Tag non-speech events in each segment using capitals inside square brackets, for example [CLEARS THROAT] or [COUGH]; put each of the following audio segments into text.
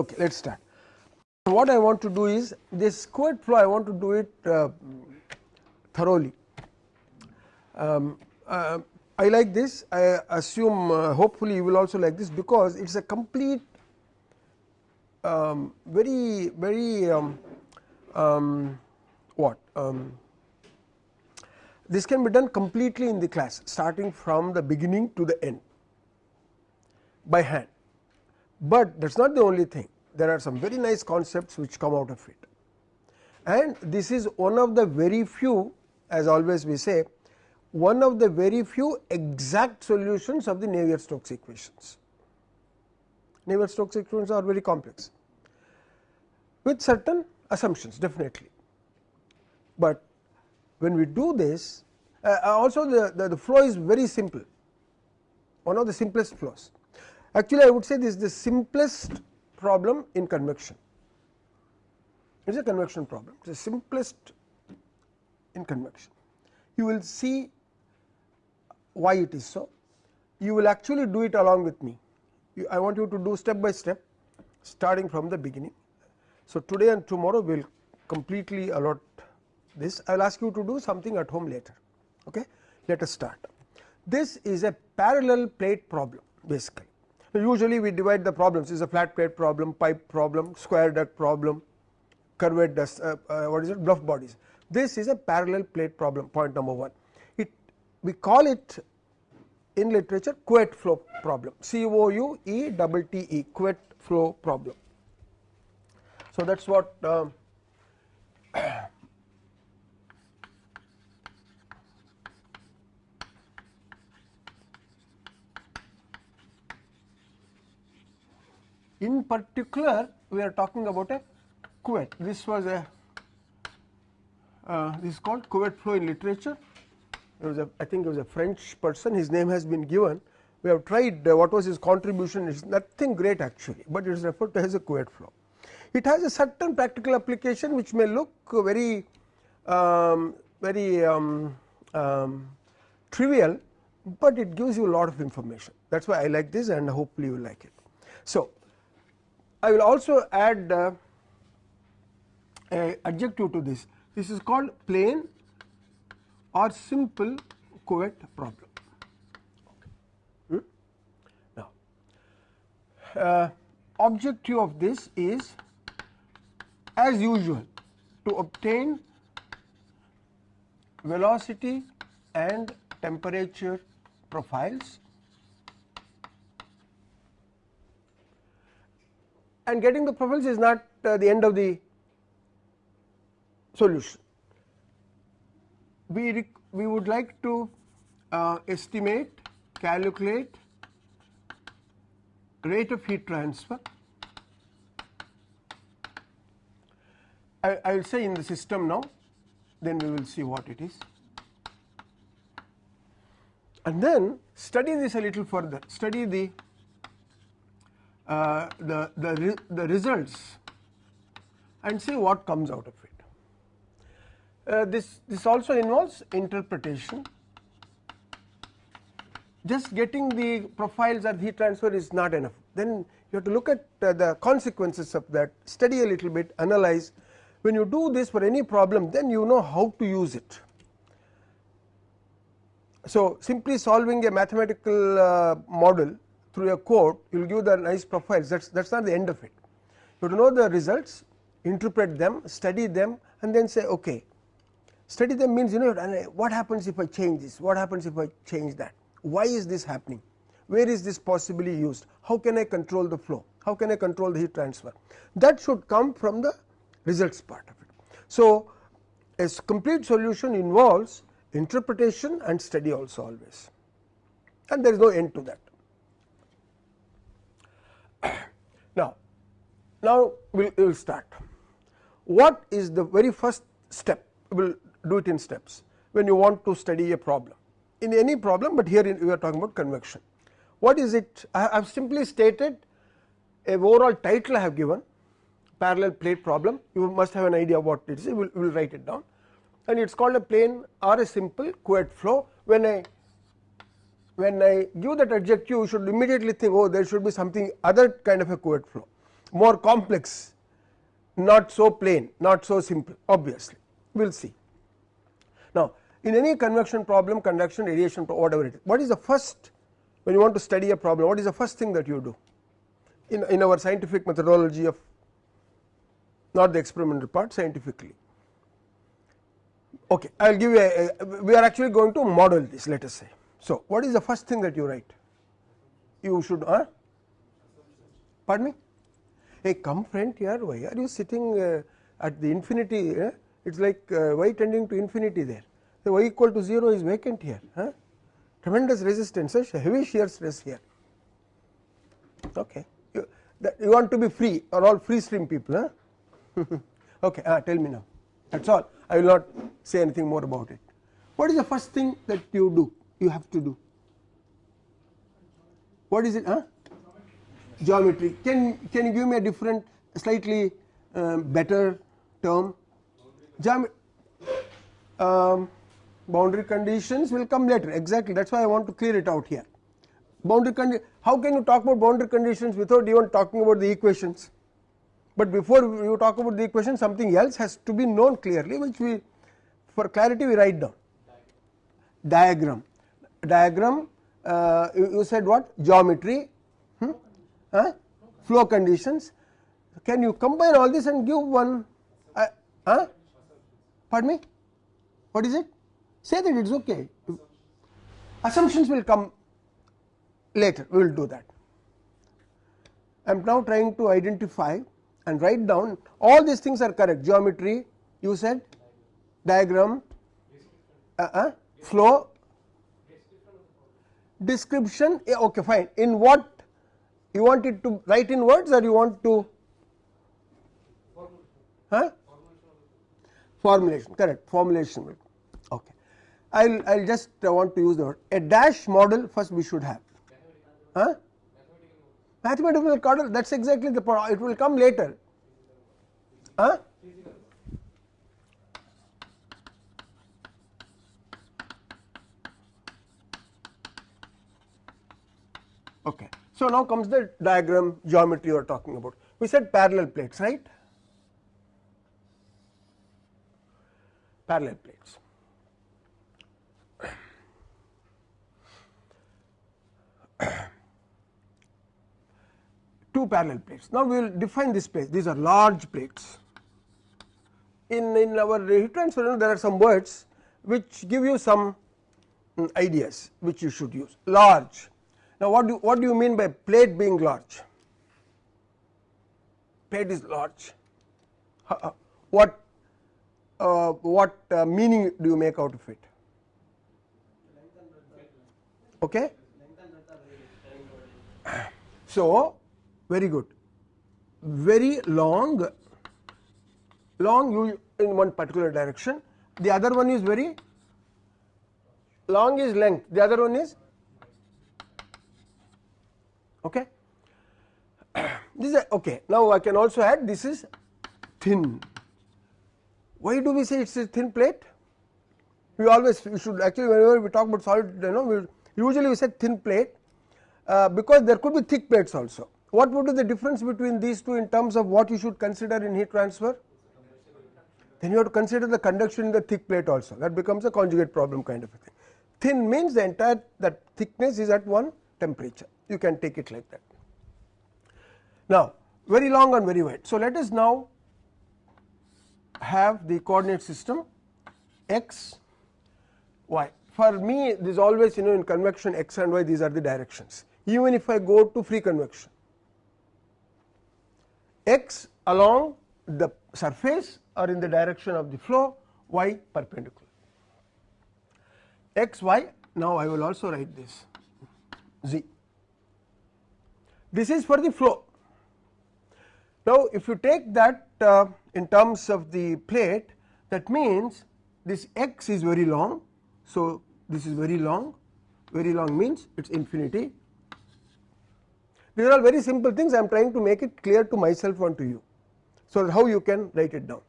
Okay, let us start. What I want to do is this Couette flow I want to do it uh, thoroughly. Um, uh, I like this I assume uh, hopefully you will also like this because it is a complete um, very very um, um, what um, this can be done completely in the class starting from the beginning to the end by hand, but that is not the only thing there are some very nice concepts which come out of it and this is one of the very few as always we say one of the very few exact solutions of the Navier-Stokes equations. Navier-Stokes equations are very complex with certain assumptions definitely, but when we do this uh, also the, the, the flow is very simple one of the simplest flows. Actually I would say this is the simplest problem in convection. It is a convection problem. It is the simplest in convection. You will see why it is so. You will actually do it along with me. You, I want you to do step by step starting from the beginning. So, today and tomorrow we will completely allot this. I will ask you to do something at home later. Okay? Let us start. This is a parallel plate problem basically usually we divide the problems. Is a flat plate problem pipe problem square duct problem curved duct uh, uh, what is it? Bluff bodies. This is a parallel plate problem point number 1 it we call it in literature Couette flow problem. C O U E double T E Couette flow problem. So, that is what um, in particular we are talking about a Couette this was a uh, this is called Couette flow in literature. It was a I think it was a French person. His name has been given. We have tried uh, what was his contribution. It is nothing great actually, but it is referred to as a Couette flow. It has a certain practical application which may look very um, very um, um, trivial, but it gives you a lot of information. That is why I like this and hopefully you like it. So, I will also add uh, a adjective to this this is called plane or simple Couette problem. Hmm? Now, uh, objective of this is as usual to obtain velocity and temperature profiles and getting the profiles is not uh, the end of the solution we, we would like to uh, estimate, calculate rate of heat transfer. I, I will say in the system now, then we will see what it is. And then study this a little further, study the uh, the the, the results and see what comes out of it. Uh, this, this also involves interpretation. Just getting the profiles or heat transfer is not enough. Then you have to look at uh, the consequences of that, study a little bit, analyze. When you do this for any problem, then you know how to use it. So, simply solving a mathematical uh, model through a code you will give the nice profiles that is that is not the end of it. You have to know the results, interpret them, study them and then say okay Study them means you know uh, what happens if I change this, what happens if I change that, why is this happening, where is this possibly used, how can I control the flow, how can I control the heat transfer. That should come from the results part of it. So, a complete solution involves interpretation and study also always and there is no end to that. [COUGHS] Now, now we will start. What is the very first step? We will do it in steps when you want to study a problem in any problem, but here we are talking about convection. What is it? I have simply stated a overall title I have given parallel plate problem you must have an idea what it is we will, we will write it down and it is called a plane or a simple Couette flow when I when I give that adjective you should immediately think oh there should be something other kind of a Couette flow more complex not so plain not so simple obviously we will see. Now in any convection problem conduction radiation whatever it is what is the first when you want to study a problem what is the first thing that you do in, in our scientific methodology of not the experimental part scientifically. Okay, I will give you a, a, we are actually going to model this let us say. So, what is the first thing that you write? You should uh, pardon me? Hey come friend here why are you sitting uh, at the infinity uh, it is like uh, y tending to infinity there. The y equal to 0 is vacant here huh? tremendous resistance uh, heavy shear stress here. Okay. You, that you want to be free or all free stream people huh? [LAUGHS] okay uh, tell me now. That is all. I will not say anything more about it. What is the first thing that you do you have to do. What is it huh? geometry. Can can you give me a different slightly um, better term? Um, boundary conditions will come later. Exactly. That is why I want to clear it out here. Boundary condition how can you talk about boundary conditions without even talking about the equations? But before you talk about the equation something else has to be known clearly which we for clarity we write down. Diagram diagram uh, you, you, said what? Geometry. Hmm? huh? flow conditions. Can you combine all this and give one uh, huh? pardon me? What is it? Say that it is okay. Assumptions will come later. We will do that. I am now trying to identify and write down all these things are correct. Geometry you said? Diagram uh, uh, flow description okay fine. In what you want it to write in words or you want to? Huh? formulation correct formulation. Okay. I'll I'll just uh, want to use the word. A dash model first we should have. Huh? Mathematical model. That is exactly the point it will come later. Huh okay so now comes the diagram geometry you are talking about we said parallel plates right parallel plates two parallel plates. Now, we will define this plate these are large plates. In, in our heat transfer there are some words which give you some mm, ideas which you should use large. Now, what do, what do you mean by plate being large? Plate is large. Uh, what uh, what uh, meaning do you make out of it? Okay. So, very good very long long in one particular direction the other one is very long is length the other one is okay? [CLEARS THROAT] This is okay. Now i can also add this is thin. Why do we say it's a thin plate? We always we should actually whenever we talk about solid you know we usually we say thin plate uh, because there could be thick plates also. What would be the difference between these two in terms of what you should consider in heat transfer? Then you have to consider the conduction in the thick plate also. That becomes a conjugate problem kind of a thing. Thin means the entire that thickness is at one temperature you can take it like that. Now very long and very wide. So let us now have the coordinate system x y. For me this is always you know in convection x and y these are the directions even if I go to free convection x along the surface or in the direction of the flow y perpendicular. x y now I will also write this z. This is for the flow. Now, if you take that uh, in terms of the plate that means this x is very long. So, this is very long very long means it is infinity these are all very simple things I am trying to make it clear to myself and to you. So, how you can write it down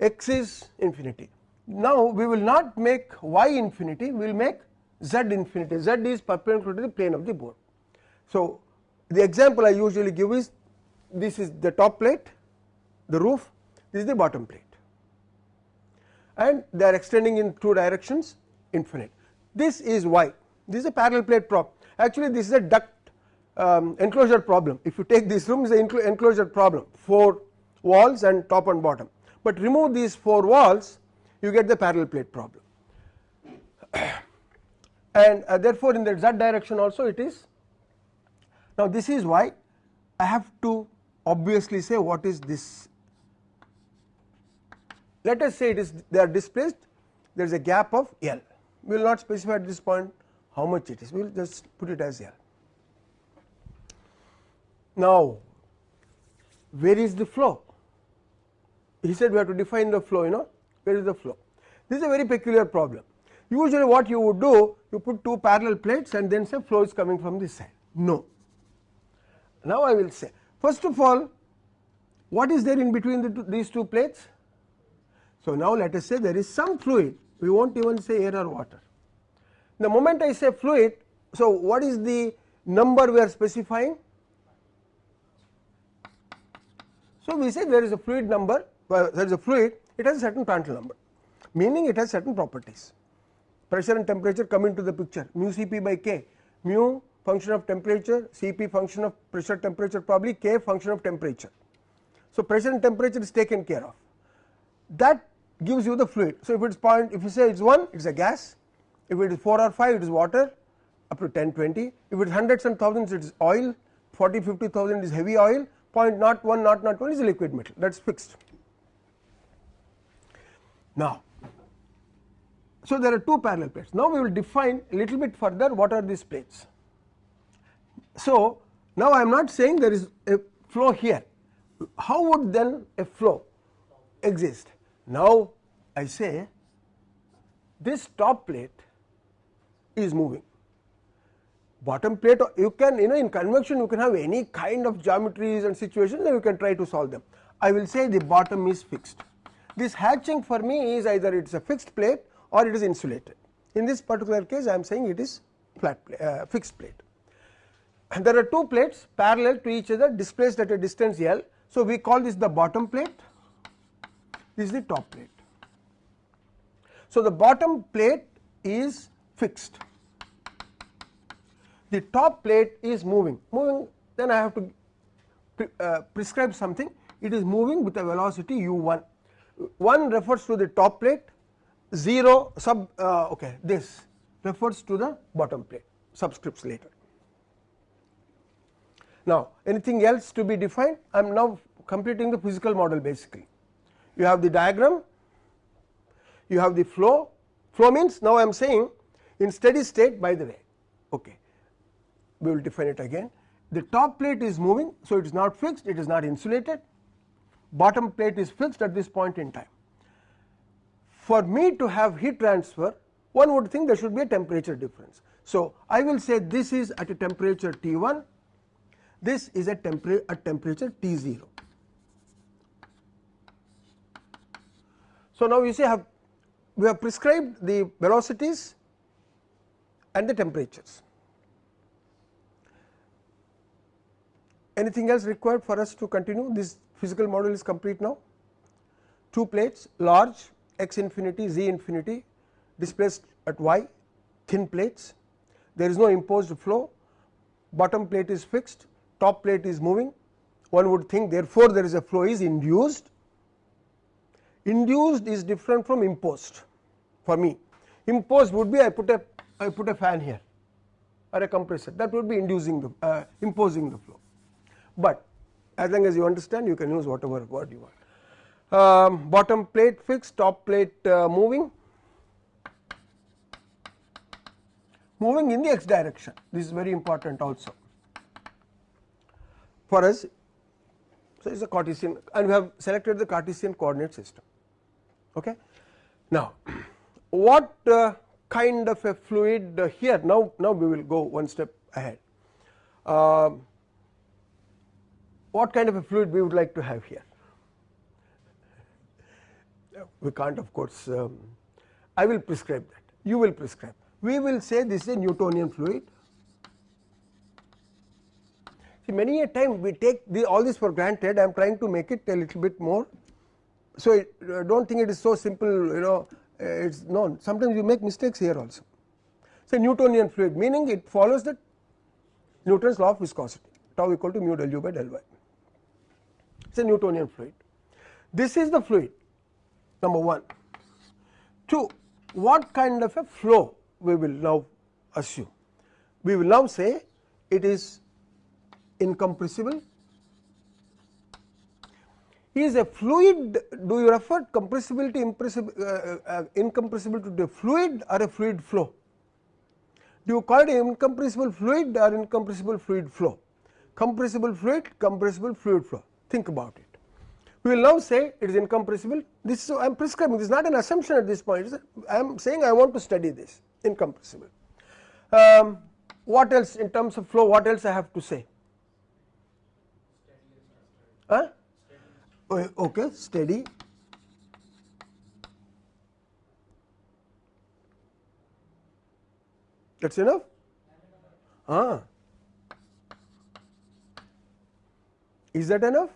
x is infinity. Now, we will not make y infinity we will make z infinity z is perpendicular to the plane of the board. So, the example I usually give is this is the top plate the roof this is the bottom plate. And they are extending in two directions infinite. This is why this is a parallel plate prop. Actually this is a duct um, enclosure problem. If you take this room is an enclosure problem. 4 walls and top and bottom. But remove these 4 walls you get the parallel plate problem. [COUGHS] And uh, therefore in the z direction also it is now this is why I have to obviously say what is this. Let us say it is they are displaced there is a gap of L. We will not specify at this point how much it is. We will just put it as L. Now where is the flow? He said we have to define the flow you know. Where is the flow? This is a very peculiar problem. Usually what you would do you put two parallel plates and then say flow is coming from this side. No now I will say first of all what is there in between the two, these two plates? So now let us say there is some fluid we will not even say air or water. The moment I say fluid so what is the number we are specifying? So we say there is a fluid number well, there is a fluid it has a certain Prandtl number meaning it has certain properties. Pressure and temperature come into the picture mu Cp by K mu function of temperature Cp function of pressure temperature probably K function of temperature. So, pressure and temperature is taken care of that gives you the fluid. So, if it is point if you say it is 1 it is a gas if it is 4 or 5 it is water up to 10 20 if it is hundreds and thousands it is oil 40 50 thousand is heavy oil point not 1 not not 1 is a liquid metal that is fixed. Now so there are two parallel plates now we will define a little bit further what are these plates. So now I am not saying there is a flow here. How would then a flow exist? Now I say this top plate is moving. Bottom plate you can you know in convection you can have any kind of geometries and situations and you can try to solve them. I will say the bottom is fixed. This hatching for me is either it is a fixed plate or it is insulated. In this particular case I am saying it is flat plate, uh, fixed plate and there are two plates parallel to each other displaced at a distance L. So, we call this the bottom plate. This is the top plate. So, the bottom plate is fixed. The top plate is moving. Moving then I have to pre, uh, prescribe something. It is moving with a velocity u1 1 refers to the top plate. 0 sub uh, okay this refers to the bottom plate. Subscripts later. Now anything else to be defined? I am now completing the physical model basically. You have the diagram. You have the flow. Flow means now I am saying in steady state by the way. Okay. We will define it again. The top plate is moving so it is not fixed it is not insulated. Bottom plate is fixed at this point in time. For me to have heat transfer one would think there should be a temperature difference. So, I will say this is at a temperature T 1 this is a, tempera a temperature T 0. So, now you see have we have prescribed the velocities and the temperatures. Anything else required for us to continue this physical model is complete now. Two plates large x infinity z infinity displaced at y thin plates there is no imposed flow bottom plate is fixed top plate is moving one would think therefore there is a flow is induced. Induced is different from imposed for me. Imposed would be I put a I put a fan here or a compressor that would be inducing the uh, imposing the flow. But as long as you understand you can use whatever word you want. Um, bottom plate fixed top plate uh, moving. Moving in the x direction. This is very important also for us so it is a Cartesian and we have selected the Cartesian coordinate system. Okay? Now [CLEARS THROAT] what uh, kind of a fluid uh, here now now we will go one step ahead. Uh, what kind of a fluid we would like to have here? [LAUGHS] We can't of course um, I will prescribe that. You will prescribe. We will say this is a Newtonian fluid many a time we take the, all this for granted I am trying to make it a little bit more. So, uh, do not think it is so simple you know uh, it is known sometimes you make mistakes here also. So, Newtonian fluid meaning it follows the Newton's law of viscosity tau equal to mu del u by del y it is a Newtonian fluid. This is the fluid number 1. 2 what kind of a flow we will now assume we will now say it is incompressible. Is a fluid do you refer compressibility uh, uh, incompressible to the fluid or a fluid flow? Do you call it incompressible fluid or incompressible fluid flow? Compressible fluid, compressible fluid flow. Think about it. We will now say it is incompressible. This is I am prescribing. This is not an assumption at this point. I am saying I want to study this incompressible. Um, what else in terms of flow? What else I have to say? Huh? Okay, steady. That's enough? Ah. Is that enough?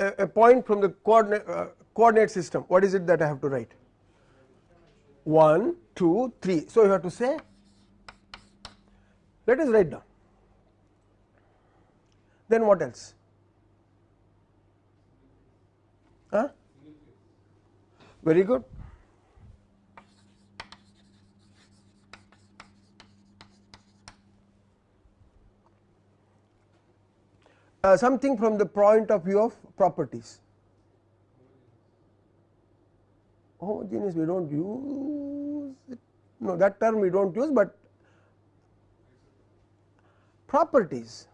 A, a point from the coordinate, uh, coordinate system, what is it that I have to write? 1, 2, 3. So, you have to say, let us write down. Then what else? Huh? Very good. Uh, something from the point of view of properties. Homogeneous we do not use it, no that term we do not use, but properties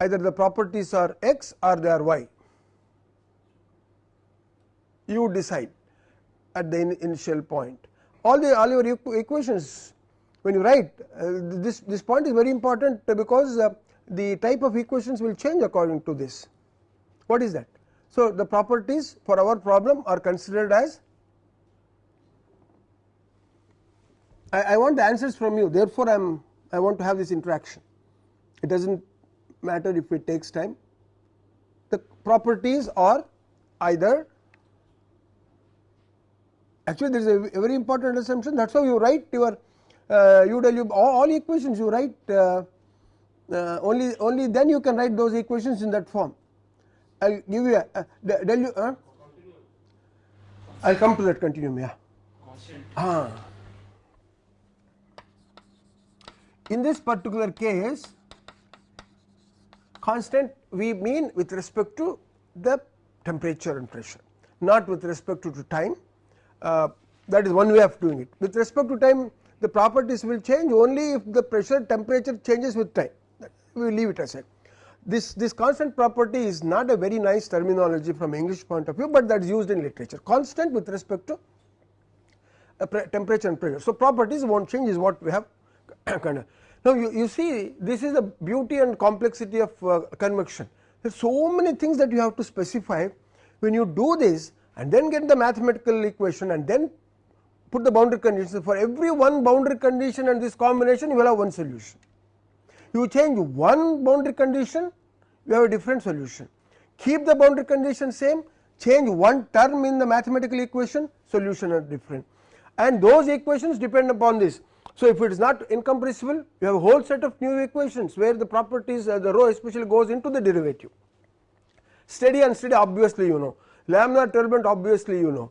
either the properties are x or they are y. You decide at the in initial point. All the all your equations when you write uh, this this point is very important because uh, the type of equations will change according to this. What is that? So, the properties for our problem are considered as I, I want the answers from you therefore, I am I want to have this interaction it does not matter if it takes time. The properties are either actually there is a, very important assumption that is how you write your uh, all, all equations you write uh, uh, only only then you can write those equations in that form. I will give you a uh, del you uh, I will come to that continuum yeah. Ah. In this particular case constant we mean with respect to the temperature and pressure not with respect to, to time uh, that is one way of doing it. With respect to time the properties will change only if the pressure temperature changes with time we will leave it aside. This, this constant property is not a very nice terminology from English point of view, but that is used in literature constant with respect to temperature and pressure. So, properties will not change is what we have [COUGHS] kind of now, you, you see this is the beauty and complexity of uh, convection. There are so many things that you have to specify when you do this and then get the mathematical equation and then put the boundary conditions for every one boundary condition and this combination you will have one solution. You change one boundary condition you have a different solution. Keep the boundary condition same change one term in the mathematical equation solution are different and those equations depend upon this so, if it is not incompressible you have a whole set of new equations where the properties uh, the rho especially goes into the derivative. Steady and steady obviously you know, laminar turbulent obviously you know,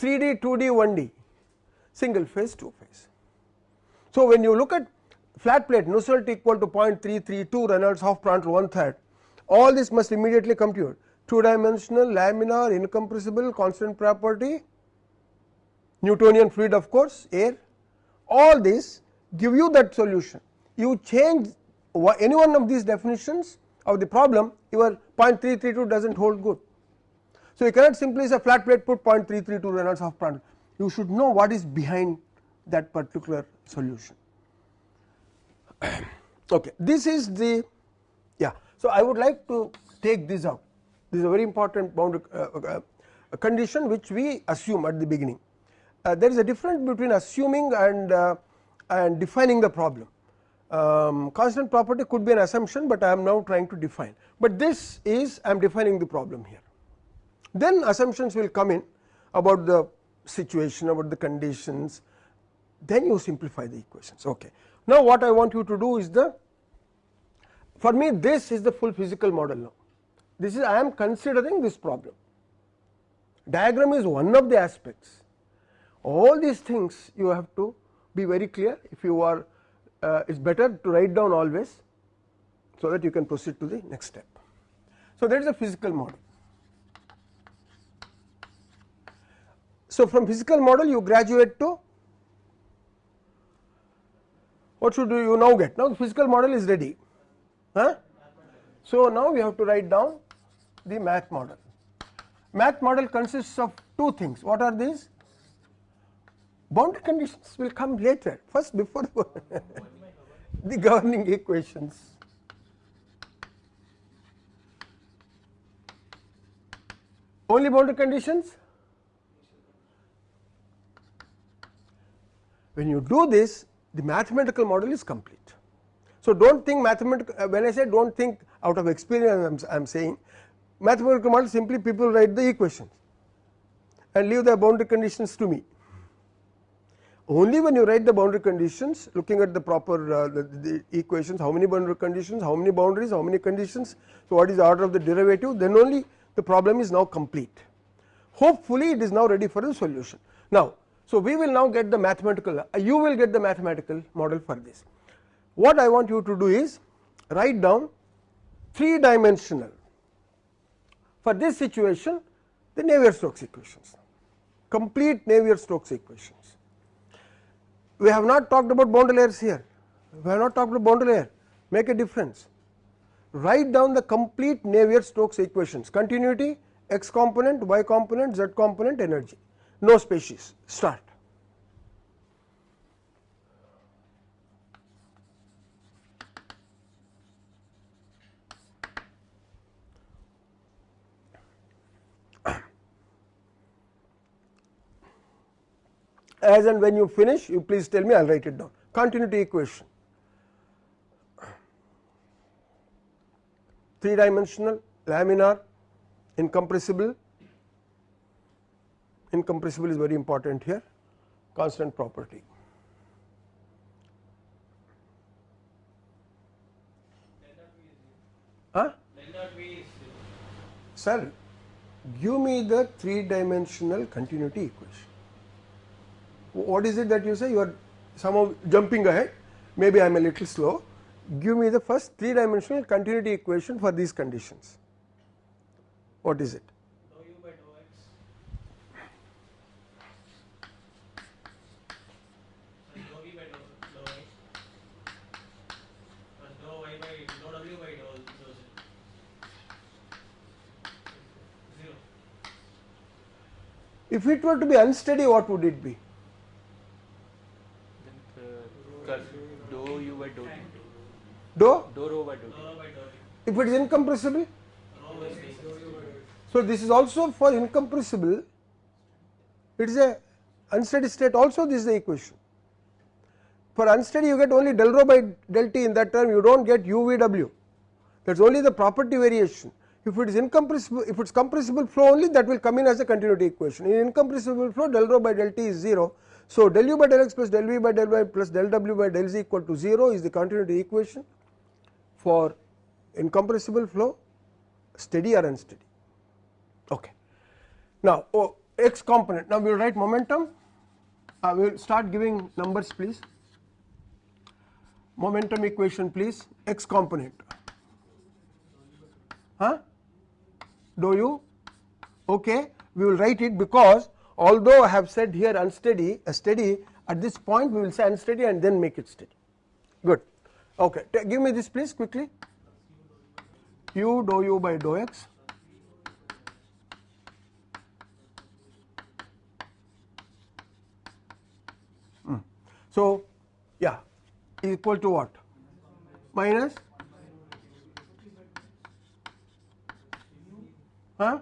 3D, 2D, 1D, single phase, 2 phase. So, when you look at flat plate Nusselt equal to 0.332 Reynolds half Prandtl one third. All this must immediately compute 2 dimensional laminar incompressible constant property. Newtonian fluid of course air all this give you that solution. You change any one of these definitions of the problem your 0.332 does not hold good. So, you cannot simply say flat plate put 0.332 Reynolds half Prandtl you should know what is behind that particular solution. [CLEARS THROAT] okay. This is the yeah. So, I would like to take this out this is a very important boundary uh, uh, condition which we assume at the beginning uh, there is a difference between assuming and uh, and defining the problem. Um, constant property could be an assumption, but I am now trying to define, but this is I am defining the problem here. Then assumptions will come in about the situation, about the conditions, then you simplify the equations. Okay. Now, what I want you to do is the for me this is the full physical model now. This is I am considering this problem. Diagram is one of the aspects. All these things you have to be very clear if you are uh, it is better to write down always so that you can proceed to the next step. So, that is a physical model. So, from physical model you graduate to what should you now get? Now, the physical model is ready. Huh? So, now we have to write down the math model. Math model consists of two things. What are these? Boundary conditions will come later, first before [LAUGHS] the governing equations. Only boundary conditions? When you do this, the mathematical model is complete. So, do not think mathematical uh, when I say do not think out of experience I am saying mathematical model simply people write the equations and leave the boundary conditions to me. Only when you write the boundary conditions looking at the proper uh, the, the, equations how many boundary conditions, how many boundaries, how many conditions. So, what is the order of the derivative then only the problem is now complete. Hopefully, it is now ready for the solution. Now, so, we will now get the mathematical uh, you will get the mathematical model for this. What I want you to do is write down 3 dimensional for this situation the Navier-Stokes equations complete Navier-Stokes equations. We have not talked about boundary layers here. We have not talked about boundary layer. Make a difference. Write down the complete Navier-Stokes equations. Continuity x component y component z component energy. No species. Start. As and when you finish you please tell me I will write it down continuity equation 3 dimensional laminar incompressible incompressible is very important here constant property. Huh? Sir, give me the three dimensional continuity equation. What is it that you say? You are somehow jumping ahead, maybe I am a little slow. Give me the first three dimensional continuity equation for these conditions. What is it? If it were to be unsteady, what would it be? Then, uh, dou u by dou t. Do? Dou rho by dou t. If it is incompressible? So, this is also for incompressible, it is a unsteady state also this is the equation. For unsteady you get only del rho by del t in that term you do not get u v w that is only the property variation if it is incompressible, if it is compressible flow only that will come in as a continuity equation. In incompressible flow del rho by del t is 0. So, del u by del x plus del v by del y plus del w by del z equal to 0 is the continuity equation for incompressible flow steady or unsteady. Okay. Now, oh, x component. Now we will write momentum. Uh, we will start giving numbers please. Momentum equation please. X component. Huh? Do you? Okay. We will write it because although I have said here unsteady a steady at this point we will say unsteady and then make it steady. Good okay give me this please quickly u dou u by dou x mm. so yeah equal to what minus Huh?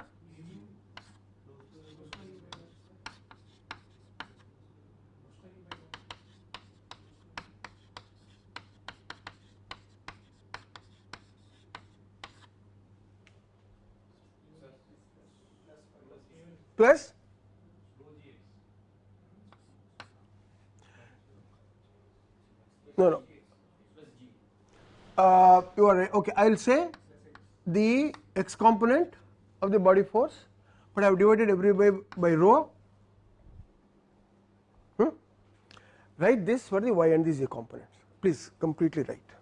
Plus? No no. Uh, you are right. Okay I will say the x component of the body force but I have divided every by, by rho. Hmm? write this for the y and the z components. Please completely write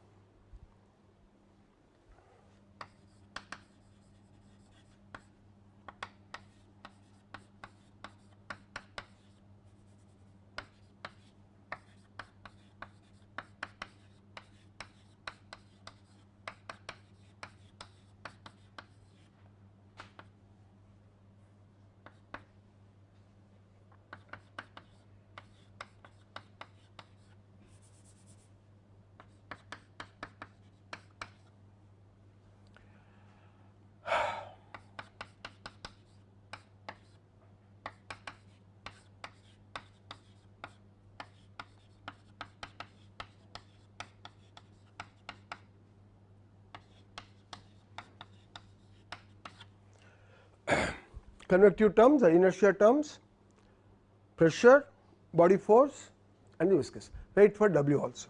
convective terms, the inertia terms, pressure, body force and the viscous. Write for W also.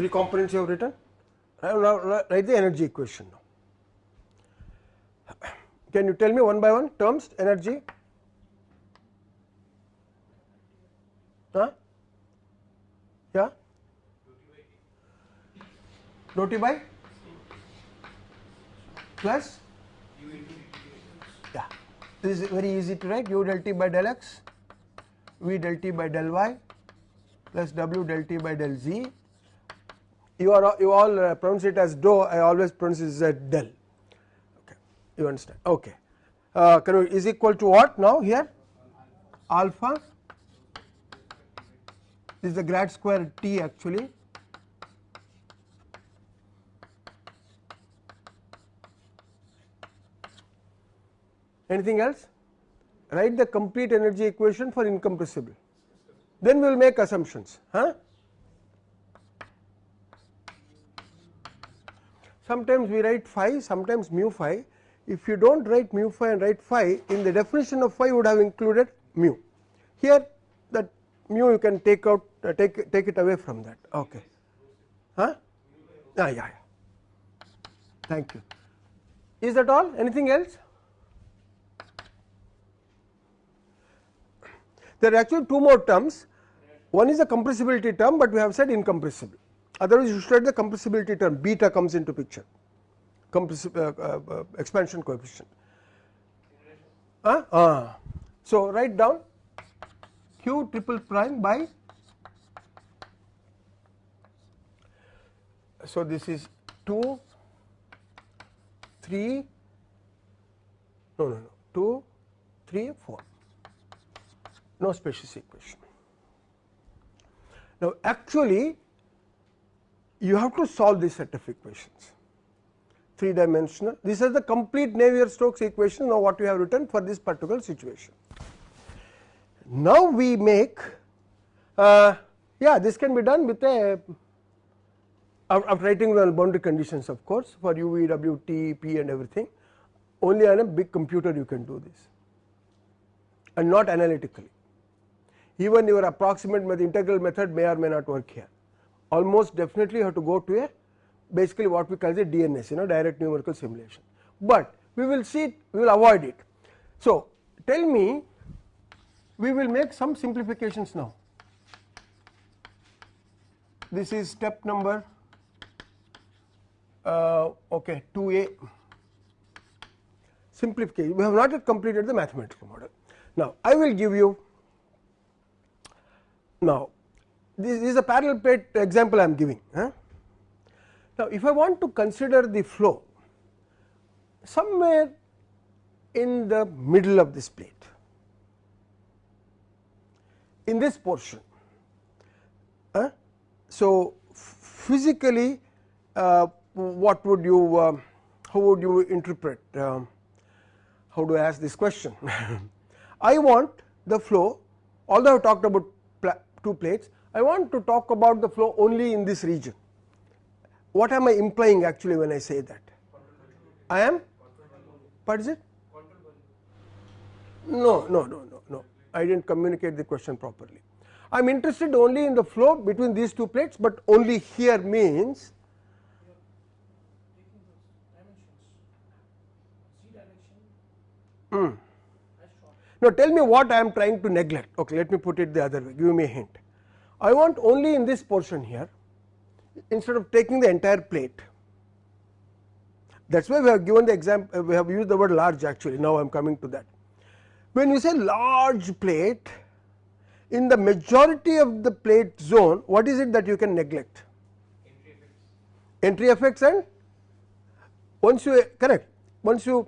Three components you have written. Now write the energy equation now. Can you tell me one by one terms energy? Huh? Yeah? T by plus yeah this is very easy to write u del t by del x v del t by del y plus w del t by del z you are you all uh, pronounce it as do I always pronounce it as del. Okay you understand? Okay. Uh, can you, is equal to what now here? Alpha? This is the grad square t actually. Anything else? Write the complete energy equation for incompressible. Then we will make assumptions huh sometimes we write phi sometimes mu phi. If you do not write mu phi and write phi in the definition of phi would have included mu. Here that mu you can take out uh, take take it away from that. Okay. Huh? Ah, yeah, yeah. Thank you. Is that all? Anything else? There are actually two more terms. One is a compressibility term but we have said incompressible otherwise you should write the compressibility term beta comes into picture. Uh, uh, uh, expansion coefficient. Uh, uh. so write down q triple prime by so this is 2 3 no no no 2 3 4 no species equation. Now actually you have to solve this set of equations. Three dimensional this is the complete Navier-Stokes equation now what we have written for this particular situation. Now we make uh, yeah this can be done with a of writing the boundary conditions of course for u, v, w, t, p and everything. Only on a big computer you can do this. And not analytically. Even your approximate method, integral method may or may not work here almost definitely have to go to a basically what we call the DNS you know direct numerical simulation, but we will see it, we will avoid it. So, tell me we will make some simplifications now. This is step number uh, okay 2a simplification we have not yet completed the mathematical model. Now, I will give you now this is a parallel plate example I am giving. Now, if I want to consider the flow somewhere in the middle of this plate, in this portion. Uh, so, physically uh, what would you uh, how would you interpret um, how do I ask this question [LAUGHS] I want the flow although I have talked about pla two plates I want to talk about the flow only in this region what am I implying actually when I say that I am what is it no no no no no I did not communicate the question properly I am interested only in the flow between these two plates, but only here means mm. Now tell me what I am trying to neglect. Okay, let me put it the other way. Give me a hint. I want only in this portion here, instead of taking the entire plate. That is why we have given the example. Uh, we have used the word large actually. Now I am coming to that. When you say large plate, in the majority of the plate zone, what is it that you can neglect? Entry effects, Entry effects and once you correct once you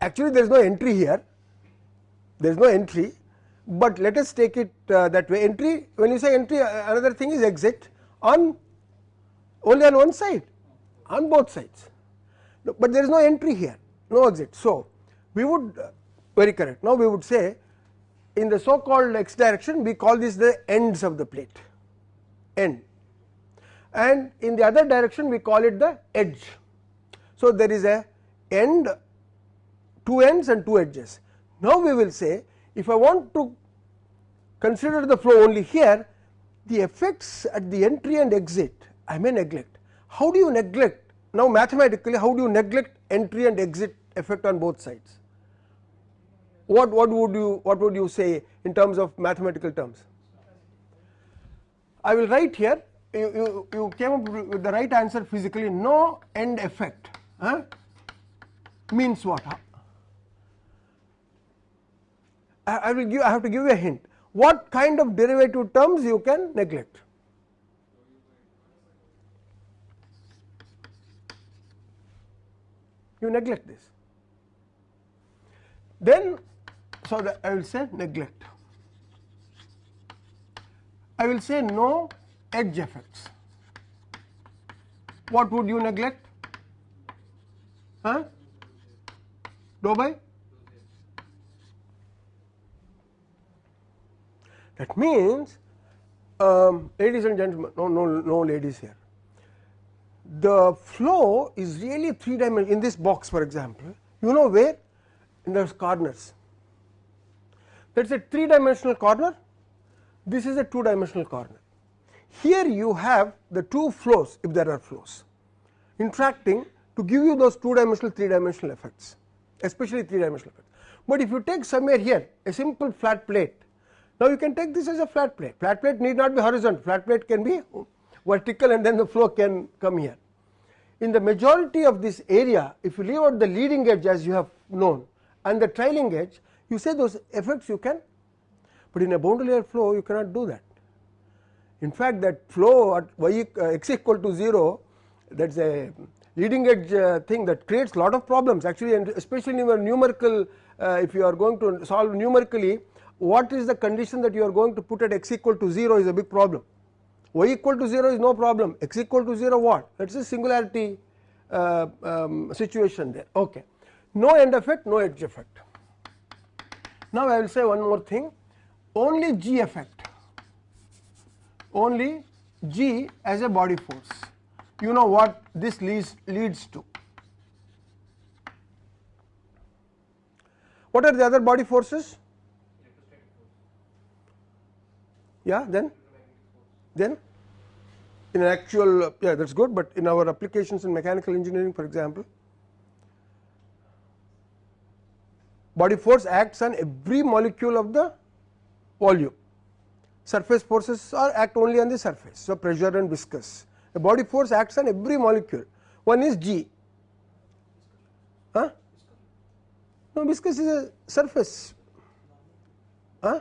actually there is no entry here there is no entry, but let us take it uh, that way entry when you say entry uh, another thing is exit on only on one side on both sides, no, but there is no entry here no exit. So, we would uh, very correct now we would say in the so called x direction we call this the ends of the plate end and in the other direction we call it the edge. So, there is a end two ends and two edges. Now, we will say if I want to consider the flow only here the effects at the entry and exit I may neglect. How do you neglect now mathematically how do you neglect entry and exit effect on both sides? What, what would you what would you say in terms of mathematical terms? I will write here you, you, you came up with the right answer physically no end effect huh? means what I will give I have to give you a hint. What kind of derivative terms you can neglect? You neglect this. Then so I will say neglect. I will say no edge effects. What would you neglect? Huh? By That means, um, ladies and gentlemen, no, no, no ladies here. The flow is really three dimensional. In this box, for example, you know where? In those corners. That is a three dimensional corner. This is a two dimensional corner. Here you have the two flows, if there are flows, interacting to give you those two dimensional, three dimensional effects, especially three dimensional effects. But if you take somewhere here a simple flat plate now, you can take this as a flat plate, flat plate need not be horizontal, flat plate can be vertical and then the flow can come here. In the majority of this area, if you leave out the leading edge as you have known and the trailing edge, you say those effects you can, but in a boundary layer flow you cannot do that. In fact, that flow at y uh, x equal to 0 that is a leading edge uh, thing that creates lot of problems actually and especially in your numerical uh, if you are going to solve numerically what is the condition that you are going to put at x equal to 0 is a big problem. y equal to 0 is no problem, x equal to 0 what? That is a singularity uh, um, situation there. Okay. No end effect, no edge effect. Now, I will say one more thing only g effect, only g as a body force. You know what this leads, leads to. What are the other body forces? Yeah then then in an actual yeah that is good, but in our applications in mechanical engineering for example body force acts on every molecule of the volume surface forces are act only on the surface. So, pressure and viscous The body force acts on every molecule one is G huh? no viscous is a surface huh?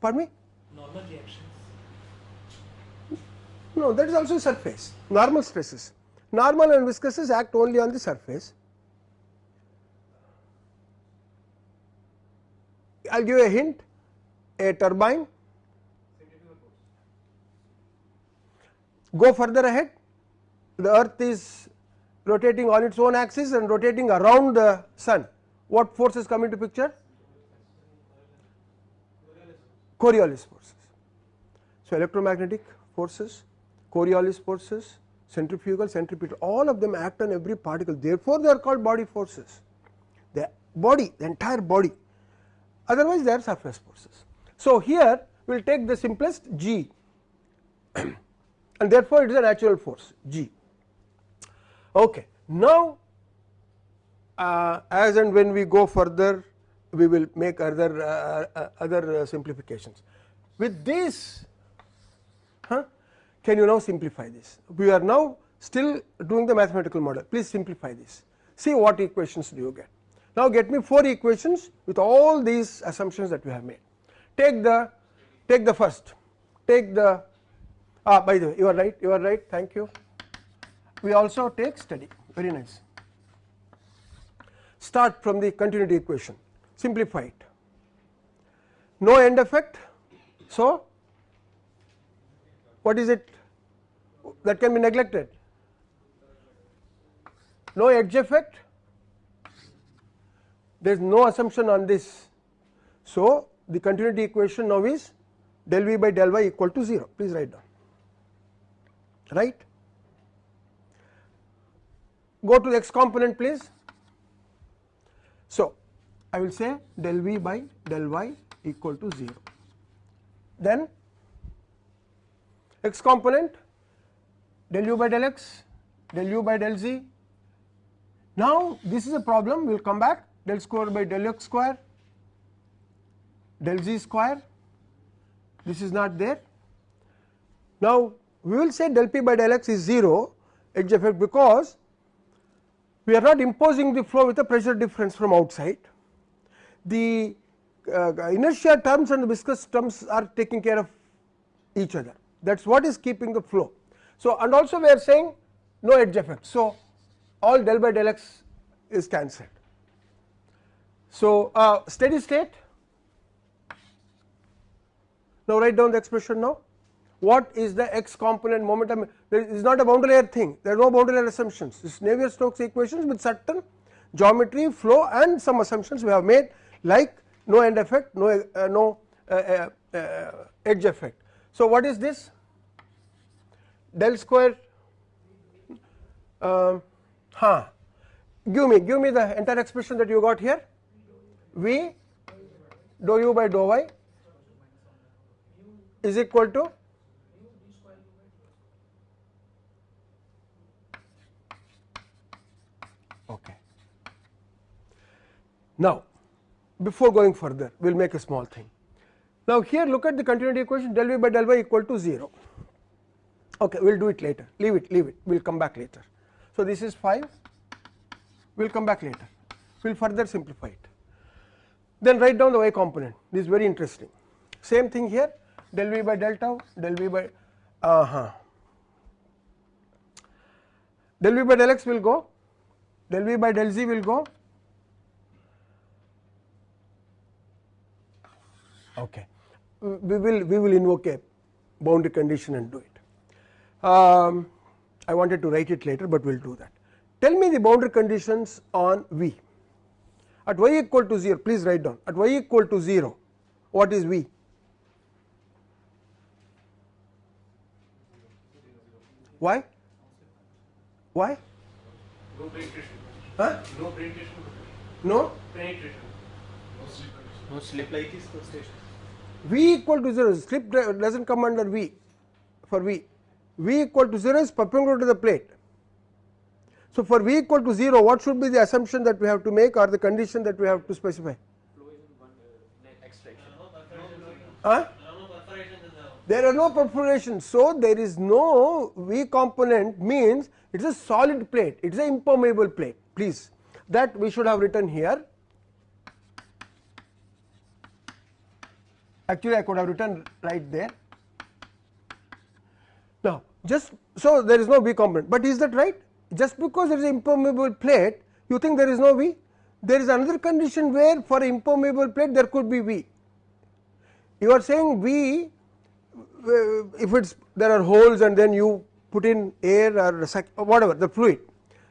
pardon me reactions? No, that is also surface, normal stresses. Normal and viscouses act only on the surface. I will give a hint. A turbine. Go further ahead. The earth is rotating on its own axis and rotating around the sun. What forces come into picture? Coriolis forces so electromagnetic forces coriolis forces centrifugal centripetal all of them act on every particle. Therefore they are called body forces. The body the entire body. Otherwise they are surface forces. So here we will take the simplest g. [CLEARS THROAT] And therefore it is a natural force g. Okay. Now uh, as and when we go further we will make other uh, uh, other uh, simplifications. With this huh, can you now simplify this? We are now still doing the mathematical model. Please simplify this. See what equations do you get. Now get me four equations with all these assumptions that we have made. Take the take the first. Take the ah by the way you are right you are right thank you. We also take study, very nice. Start from the continuity equation. Simplify it. No end effect. So what is it that can be neglected no edge effect there is no assumption on this so the continuity equation now is del v by del y equal to 0 please write down right. Go to the x component please. So, I will say del v by del y equal to 0. Then x component del u by del x, del u by del z. Now, this is a problem we will come back del square by del x square, del z square, this is not there. Now, we will say del p by del x is 0 edge effect because we are not imposing the flow with a pressure difference from outside. The uh, inertia terms and the viscous terms are taking care of each other that is what is keeping the flow. So, and also we are saying no edge effect. So, all del by del x is cancelled. So, uh, steady state now write down the expression now what is the x component momentum there is not a boundary layer thing there are no boundary layer assumptions this Navier Stokes equations with certain geometry flow and some assumptions we have made like no end effect no uh, no uh, uh, uh edge effect. So, what is this del square. Um, huh. Give me give me the entire expression that you got here. V dou u by dou y is equal to okay. Now, before going further we will make a small thing. Now, here look at the continuity equation del v by del y equal to 0 okay we will do it later. Leave it leave it. We will come back later. So, this is 5 we will come back later. We will further simplify it. Then write down the y component. This is very interesting. Same thing here. Del v by del tau del v by uh -huh. del v by del x will go. Del v by del z will go. Okay. We will we will invoke a boundary condition and do it. Um, I wanted to write it later, but we will do that. Tell me the boundary conditions on V. At y equal to 0, please write down. At y equal to 0, what is V? Why? Why? No penetration. Huh? No penetration. No? Penetration. No slip like this station. V equal to 0 slip does not come under V for V, V equal to 0 is perpendicular to the plate. So, for V equal to 0 what should be the assumption that we have to make or the condition that we have to specify? Huh? There are no perforations. So, there is no V component means it is a solid plate, it is an impermeable plate please that we should have written here actually I could have written right there. Just so there is no V component, but is that right? Just because there is an impermeable plate, you think there is no V? There is another condition where for impermeable plate there could be V. you are saying V uh, if it's there are holes and then you put in air or whatever the fluid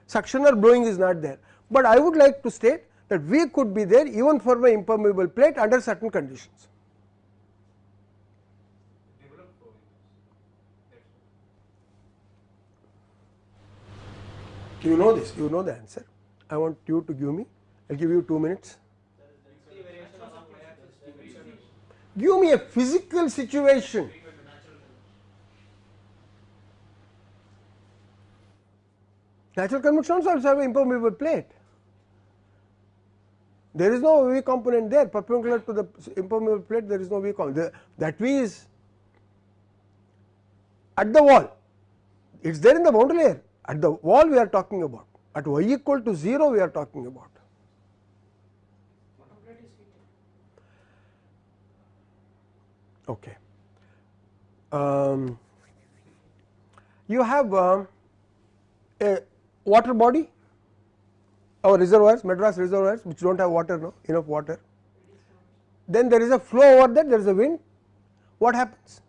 suction or blowing is not there, but I would like to state that V could be there even for my impermeable plate under certain conditions. You know this, you know the answer. I want you to give me, I will give you 2 minutes. Give me a physical situation. Natural convection also have an impermeable plate. There is no V component there perpendicular to the impermeable plate there is no V component that V is at the wall it is there in the boundary layer at the wall we are talking about. At y equal to 0 we are talking about. Okay. Um, you have um, a water body our reservoirs Madras reservoirs which do not have water no? Enough water. Then there is a flow over there there is a wind. What happens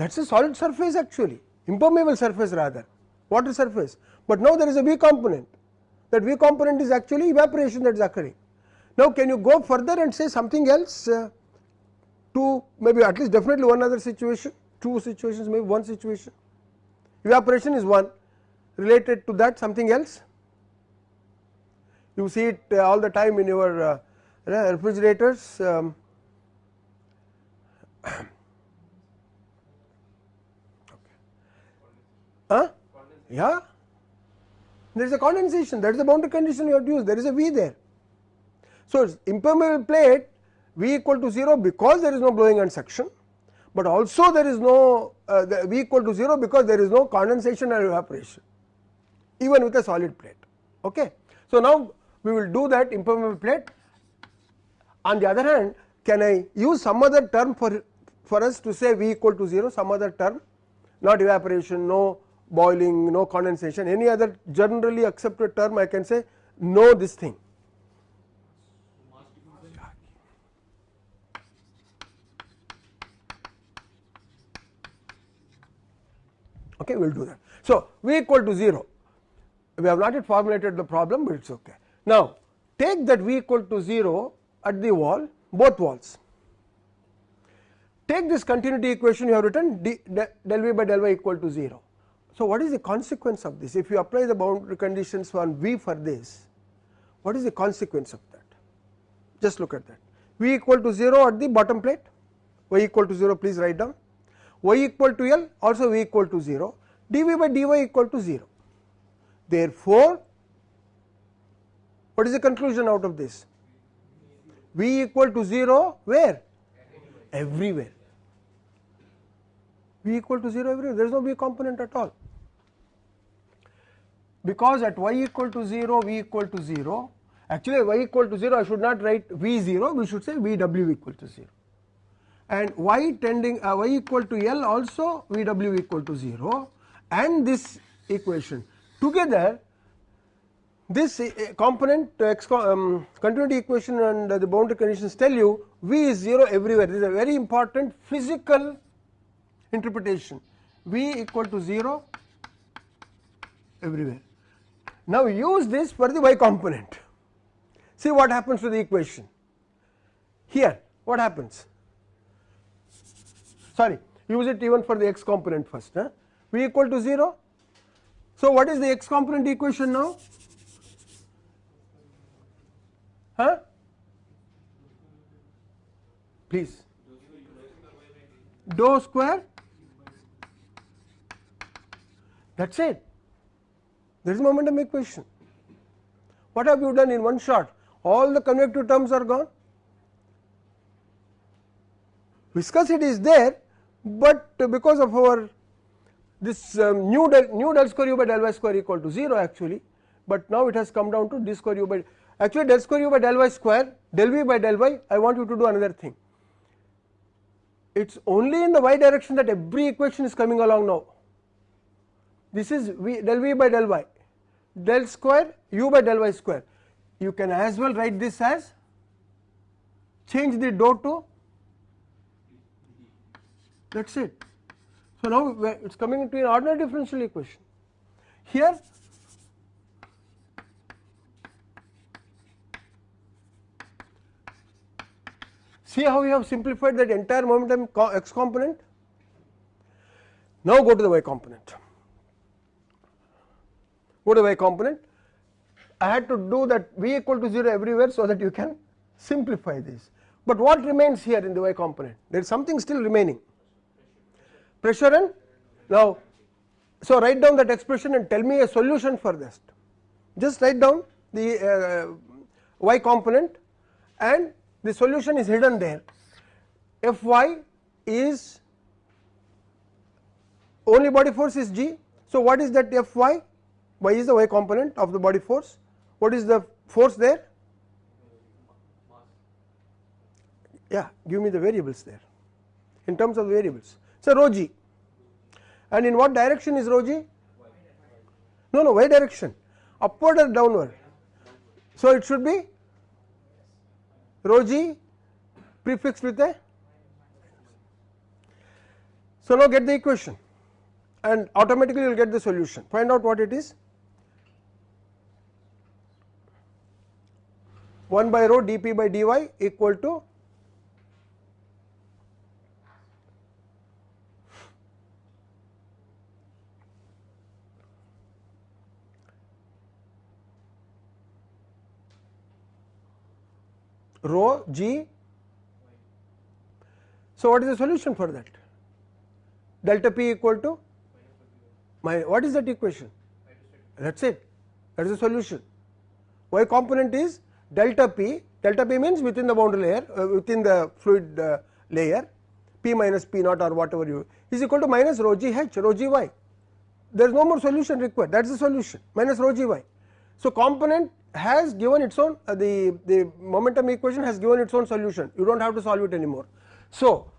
that is a solid surface actually. Impermeable surface rather. Water surface, but now there is a V component. That V component is actually evaporation that is occurring. Now can you go further and say something else uh, to maybe at least definitely one other situation, two situations maybe one situation? Evaporation is one. Related to that something else? You see it uh, all the time in your uh, refrigerators um, Huh? Yeah. There is a condensation that is the boundary condition you have to use there is a V there. So, impermeable plate V equal to 0 because there is no blowing and suction, but also there is no uh, V equal to 0 because there is no condensation or evaporation even with a solid plate. Okay. So, now we will do that impermeable plate on the other hand can I use some other term for for us to say V equal to 0 some other term not evaporation no boiling, no condensation, any other generally accepted term I can say know this thing. Okay, we will do that. So, V equal to 0, we have not yet formulated the problem, but it is okay. Now, take that V equal to 0 at the wall, both walls. Take this continuity equation you have written d, del V by del y equal to 0 so, what is the consequence of this? If you apply the boundary conditions on V for this, what is the consequence of that? Just look at that. V equal to 0 at the bottom plate, y equal to 0 please write down, y equal to L also V equal to 0, dV by dy equal to 0. Therefore, what is the conclusion out of this? V equal to 0 where? Everywhere. V equal to 0 everywhere, there is no V component at all because at y equal to 0 v equal to 0 actually y equal to 0 I should not write v 0 we should say v w equal to 0 and y tending uh, y equal to L also v w equal to 0 and this equation together this uh, component um, continuity equation and the boundary conditions tell you v is 0 everywhere. This is a very important physical interpretation. v equal to 0 everywhere now use this for the y component. See what happens to the equation. Here what happens? Sorry, use it even for the x component first. Huh? V equal to 0. So what is the x component equation now? Huh? Please. Dou square. That's it there is momentum equation. What have you done in one shot? All the convective terms are gone. Viscosity is there, but because of our this um, new del, new del square u by del y square equal to 0 actually, but now it has come down to d square u by actually del square u by del y square del v by del y I want you to do another thing. It is only in the y direction that every equation is coming along now this is v del v by del y del square u by del y square you can as well write this as change the dou to that is it. So, now it is coming into an ordinary differential equation. Here see how we have simplified that entire momentum x component. Now, go to the y component. Go to y component. I had to do that v equal to 0 everywhere, so that you can simplify this. But what remains here in the y component? There is something still remaining pressure and now so write down that expression and tell me a solution for this just write down the uh, y component and the solution is hidden there Fy is only body force is g so what is that Fy y is the y component of the body force? What is the force there? Yeah give me the variables there. In terms of variables. So rho g. And in what direction is rho g? No no y direction. Upward or downward? So it should be rho g prefixed with a so now get the equation. And automatically you will get the solution. Find out what it is 1 by rho dp by dy equal to rho g. So, what is the solution for that? Delta p equal to my what is that equation? That is it, that is the solution. Y component is delta p, delta p means within the boundary layer, uh, within the fluid uh, layer, p minus p naught or whatever you is equal to minus rho g h, rho g y. There is no more solution required, that is the solution, minus rho g y. So, component has given its own uh, the, the momentum equation has given its own solution you do not have to solve it anymore. So,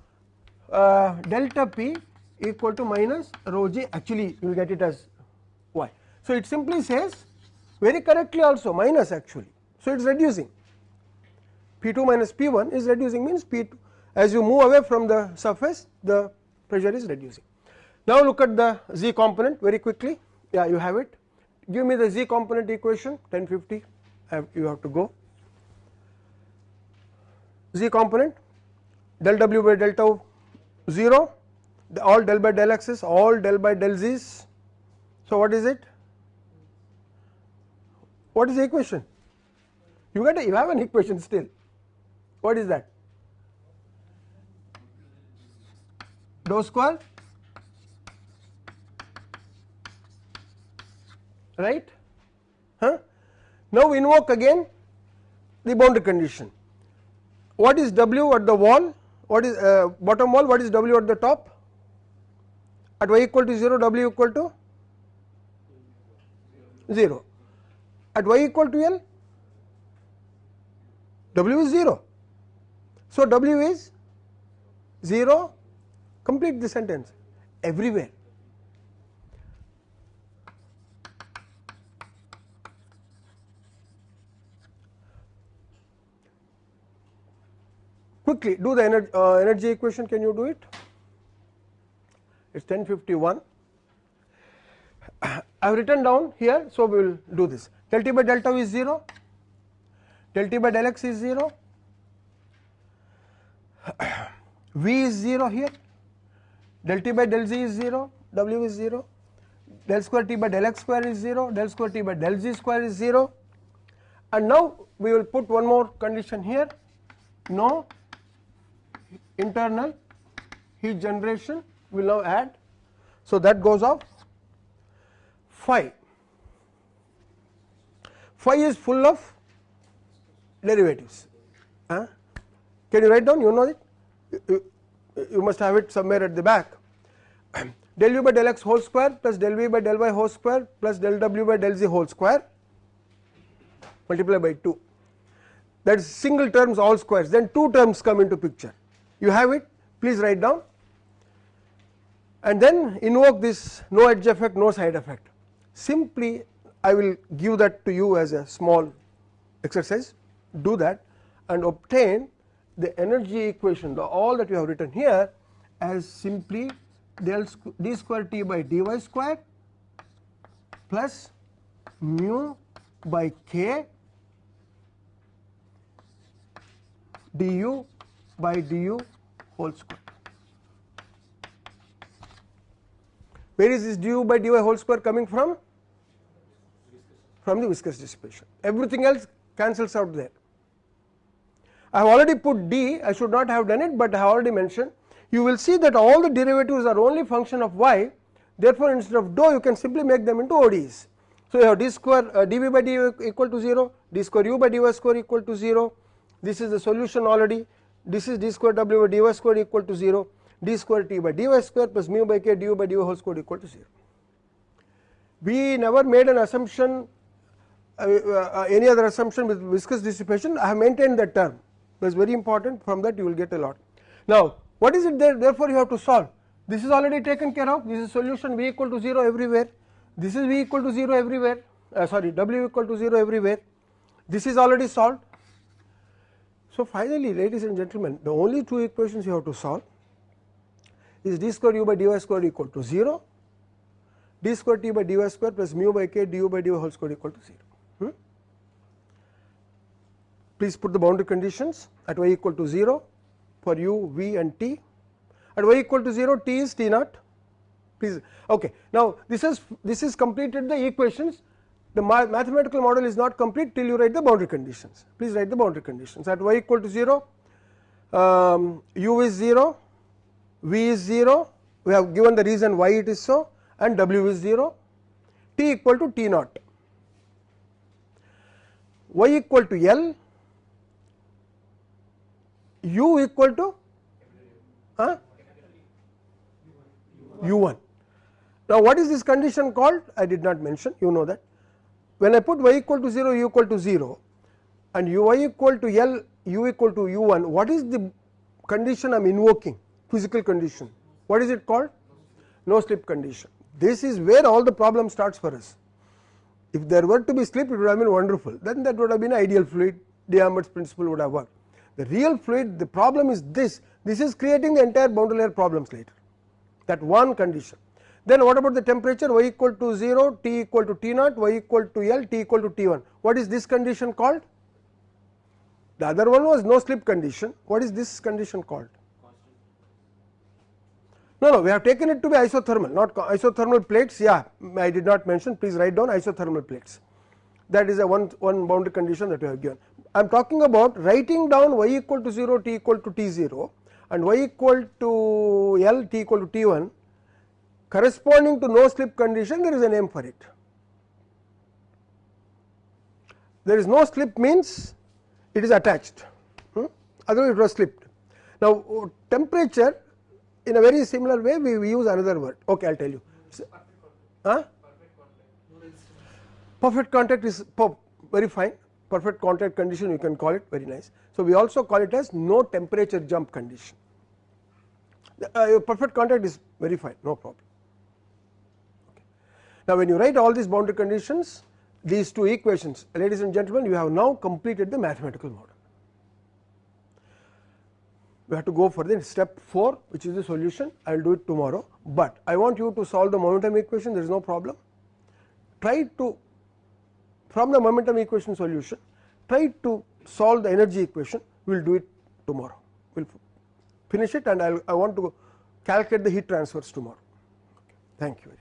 uh, delta p equal to minus rho g actually you will get it as y. So, it simply says very correctly also minus actually. So, it is reducing. P 2 minus P 1 is reducing means P 2 as you move away from the surface the pressure is reducing. Now, look at the z component very quickly. Yeah you have it. Give me the z component equation 1050 you have to go. Z component del w by del tau 0 all del by del x's all del by del z's. So what is it? What is the equation you get a, you have an equation still what is that dou square right. Huh? Now invoke again the boundary condition. What is W at the wall? What is uh, bottom wall? What is W at the top? At y equal to 0, W equal to 0. At y equal to L, W is 0. So, W is 0, complete the sentence everywhere. quickly do the energy, uh, energy equation can you do it it is 1051 [COUGHS] I have written down here so we will do this Delta t by del tau is 0 del t by del x is 0 v is 0 here. Del t by del z is 0 w is 0 del square t by del x square is 0 del square t by del z square is 0 and now we will put one more condition here. No internal heat generation will now add. So, that goes off phi. Phi is full of derivatives. Can you write down? You know it? You, you must have it somewhere at the back. [CLEARS THROAT] del u by del x whole square plus del v by del y whole square plus del w by del z whole square multiply by 2 that is single terms all squares then two terms come into picture you have it please write down and then invoke this no edge effect no side effect simply I will give that to you as a small exercise do that and obtain the energy equation the all that you have written here as simply del d square t by dy square plus mu by k du by du whole square. Where is this du by dy whole square coming from? From the viscous dissipation. Everything else cancels out there. I have already put d, I should not have done it, but I have already mentioned. You will see that all the derivatives are only function of y, therefore, instead of dou you can simply make them into ODEs. So, you have d square uh, dv by dy equal to 0, d square u by dy square equal to 0, this is the solution already, this is d square w by dy square equal to 0, d square t by dy square plus mu by k du by dy whole square equal to 0. We never made an assumption uh, uh, any other assumption with viscous dissipation I have maintained that term that is very important from that you will get a lot. Now what is it there therefore you have to solve this is already taken care of this is solution v equal to 0 everywhere this is v equal to 0 everywhere uh, sorry w equal to 0 everywhere this is already solved. So finally ladies and gentlemen the only two equations you have to solve is d square u by dy square equal to 0 d square t by dy square plus mu by k du by dy whole square equal to 0. Hmm? Please put the boundary conditions at y equal to 0 for u, v and t. At y equal to 0 t is t naught. Please okay. Now this is this is completed the equations. The mathematical model is not complete till you write the boundary conditions. Please write the boundary conditions at y equal to 0, um, u is 0, v is 0. We have given the reason why it is so, and w is 0, t equal to t naught y equal to L, u equal to uh, u1. Now what is this condition called? I did not mention, you know that. When I put y equal to 0, u equal to 0 and u y equal to L, u equal to u1, what is the condition I am invoking, physical condition? What is it called? No slip condition. This is where all the problem starts for us. If there were to be slip it would have been wonderful then that would have been ideal fluid D'Alembert principle would have worked. The real fluid the problem is this this is creating the entire boundary layer problems later that one condition. Then what about the temperature y equal to 0 T equal to T naught y equal to L T equal to T1 what is this condition called? The other one was no slip condition what is this condition called? No, no, we have taken it to be isothermal, not isothermal plates. Yeah, I did not mention. Please write down isothermal plates. That is a one one boundary condition that we have given. I am talking about writing down y equal to 0, t equal to t 0, and y equal to L, t equal to t 1, corresponding to no slip condition. There is a name for it. There is no slip means it is attached. Hmm? Otherwise, it was slipped. Now, temperature in a very similar way we, we use another word okay I will tell you huh? perfect contact is very fine perfect contact condition you can call it very nice. So, we also call it as no temperature jump condition uh, perfect contact is very fine no problem. Okay. Now, when you write all these boundary conditions these two equations ladies and gentlemen you have now completed the mathematical model we have to go for the step 4 which is the solution I will do it tomorrow, but I want you to solve the momentum equation there is no problem. Try to from the momentum equation solution try to solve the energy equation we will do it tomorrow we will finish it and I'll, I want to calculate the heat transfers tomorrow. Thank you.